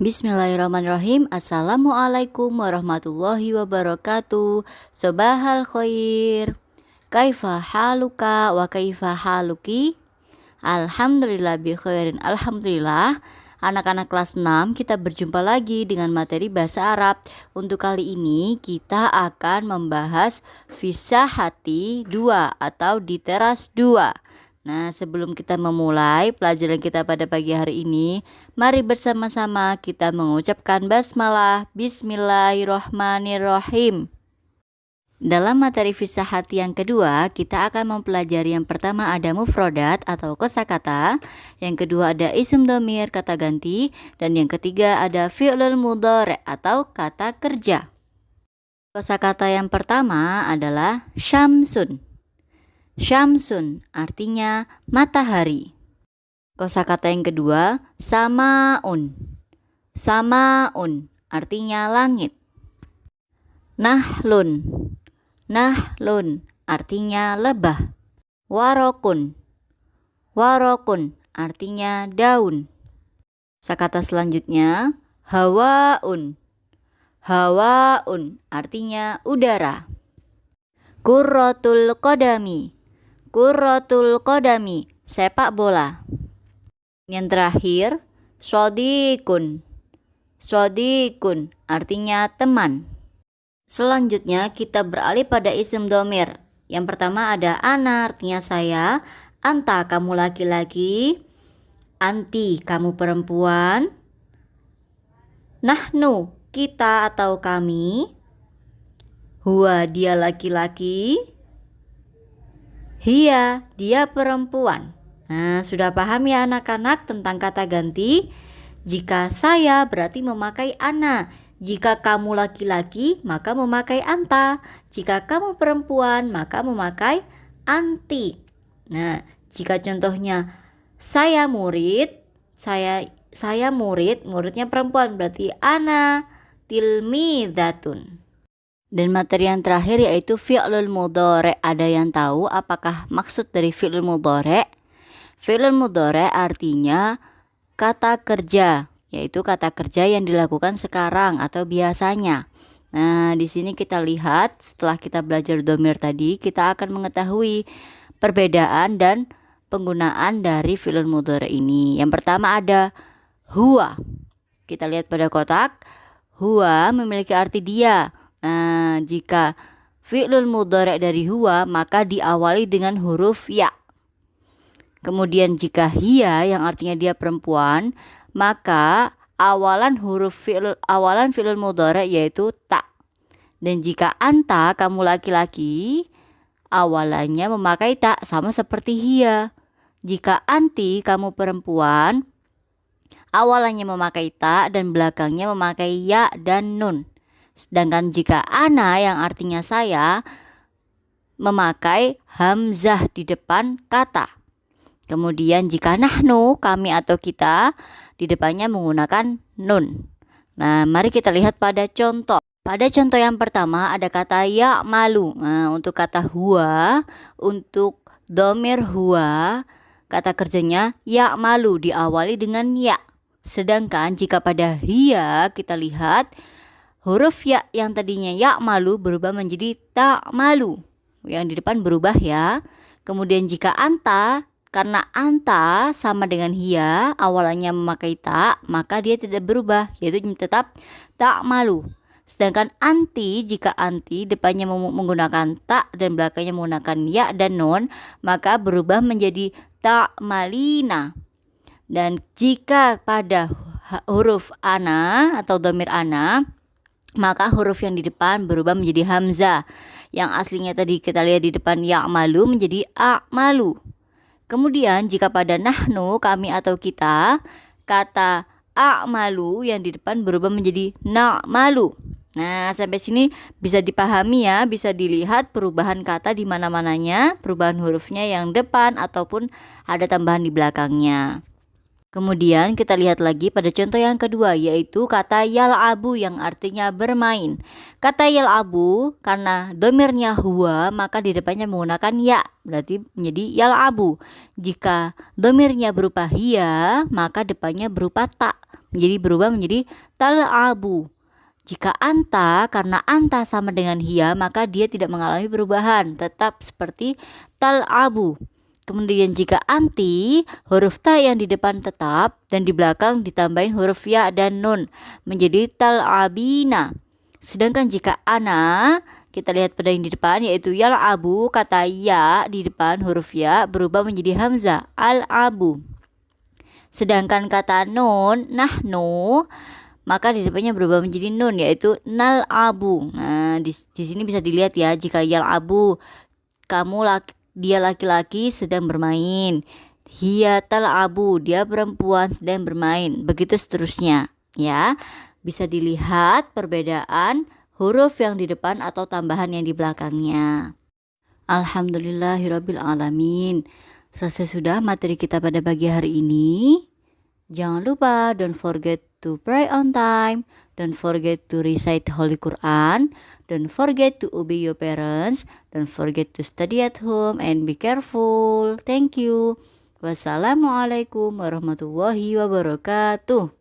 Bismillahirrahmanirrahim. Assalamualaikum warahmatullahi wabarakatuh. Sobahal khair. Kaifa haluka wa kaifa haluki? Alhamdulillah bi khairin. Alhamdulillah. Anak-anak kelas 6 kita berjumpa lagi dengan materi bahasa Arab. Untuk kali ini kita akan membahas Fisahati 2 atau di teras 2 Nah, sebelum kita memulai pelajaran kita pada pagi hari ini, mari bersama-sama kita mengucapkan basmalah Bismillahirrohmanirrohim. Dalam materi hati yang kedua, kita akan mempelajari yang pertama ada mufrodat atau kosakata, yang kedua ada isim domir kata ganti, dan yang ketiga ada fi'lul mudhari atau kata kerja. Kosakata yang pertama adalah syamsun. Syamsun artinya matahari. Kosakata yang kedua, samaun. Samaun artinya langit. Nahlun. Nahlun artinya lebah. Warokun. Warokun artinya daun. Kosakata selanjutnya, hawaun. Hawaun artinya udara. Kurrotul kodami Kurrotul kodami, sepak bola. Yang terakhir, sodikun. Sodikun artinya teman. Selanjutnya kita beralih pada isim domir. Yang pertama ada ana artinya saya, anta kamu laki-laki, anti kamu perempuan, nahnu kita atau kami, huwa dia laki-laki, Hia, dia perempuan. Nah, sudah paham ya anak-anak tentang kata ganti? Jika saya berarti memakai ana. Jika kamu laki-laki, maka memakai anta. Jika kamu perempuan, maka memakai anti. Nah, jika contohnya saya murid, saya saya murid, muridnya perempuan berarti ana tilmidatun. Dan materi yang terakhir yaitu fi'lul mudhari. Ada yang tahu apakah maksud dari fi'lul mudhari? Fi'lul mudhari artinya kata kerja, yaitu kata kerja yang dilakukan sekarang atau biasanya. Nah, di sini kita lihat setelah kita belajar domir tadi, kita akan mengetahui perbedaan dan penggunaan dari fi'lul mudhari ini. Yang pertama ada huwa. Kita lihat pada kotak, huwa memiliki arti dia Nah, jika fi'lul mudhari dari huwa maka diawali dengan huruf ya. Kemudian jika hia yang artinya dia perempuan, maka awalan huruf fi'lul awalan fi'lul mudhari yaitu ta. Dan jika anta kamu laki-laki, awalannya memakai tak sama seperti hia. Jika anti kamu perempuan, awalannya memakai tak dan belakangnya memakai ya dan nun. Sedangkan jika ana yang artinya saya memakai hamzah di depan kata. Kemudian jika nahnu kami atau kita di depannya menggunakan nun. Nah, mari kita lihat pada contoh. Pada contoh yang pertama ada kata ya malu. Nah, untuk kata huwa, untuk domir huwa, kata kerjanya ya malu diawali dengan ya. Sedangkan jika pada hia kita lihat huruf ya yang tadinya ya malu berubah menjadi tak malu. Yang di depan berubah ya. Kemudian jika anta karena anta sama dengan hia awalnya memakai tak maka dia tidak berubah yaitu tetap tak malu. Sedangkan anti jika anti depannya menggunakan tak dan belakangnya menggunakan ya dan non maka berubah menjadi tak malina. Dan jika pada huruf ana atau domir ana maka huruf yang di depan berubah menjadi hamzah. Yang aslinya tadi kita lihat di depan malu menjadi malu. Kemudian jika pada nahnu kami atau kita kata malu yang di depan berubah menjadi malu. Nah, sampai sini bisa dipahami ya, bisa dilihat perubahan kata di mana-mananya, perubahan hurufnya yang depan ataupun ada tambahan di belakangnya. Kemudian kita lihat lagi pada contoh yang kedua yaitu kata yal'abu yang artinya bermain. Kata yal'abu karena domirnya huwa maka di depannya menggunakan ya berarti menjadi yal'abu. Jika domirnya berupa hiya maka depannya berupa tak menjadi berubah menjadi tal'abu. Jika anta karena anta sama dengan hiya maka dia tidak mengalami perubahan tetap seperti tal'abu. Kemudian jika anti, huruf ta yang di depan tetap dan di belakang ditambahin huruf ya dan nun menjadi tal'abina. Sedangkan jika ana, kita lihat pada yang di depan yaitu yal abu, kata ya di depan huruf ya berubah menjadi hamzah al abu. Sedangkan kata nun, nahnu, maka di depannya berubah menjadi nun yaitu nal abu. Nah, di, di sini bisa dilihat ya jika yal abu kamu laki dia laki-laki sedang bermain. Hiya abu, dia perempuan sedang bermain. Begitu seterusnya, ya. Bisa dilihat perbedaan huruf yang di depan atau tambahan yang di belakangnya. Alhamdulillahirabbil alamin. Selesai sudah materi kita pada pagi hari ini. Jangan lupa don't forget to pray on time, don't forget to recite Holy Quran, don't forget to obey your parents, don't forget to study at home and be careful. Thank you. Wassalamualaikum warahmatullahi wabarakatuh.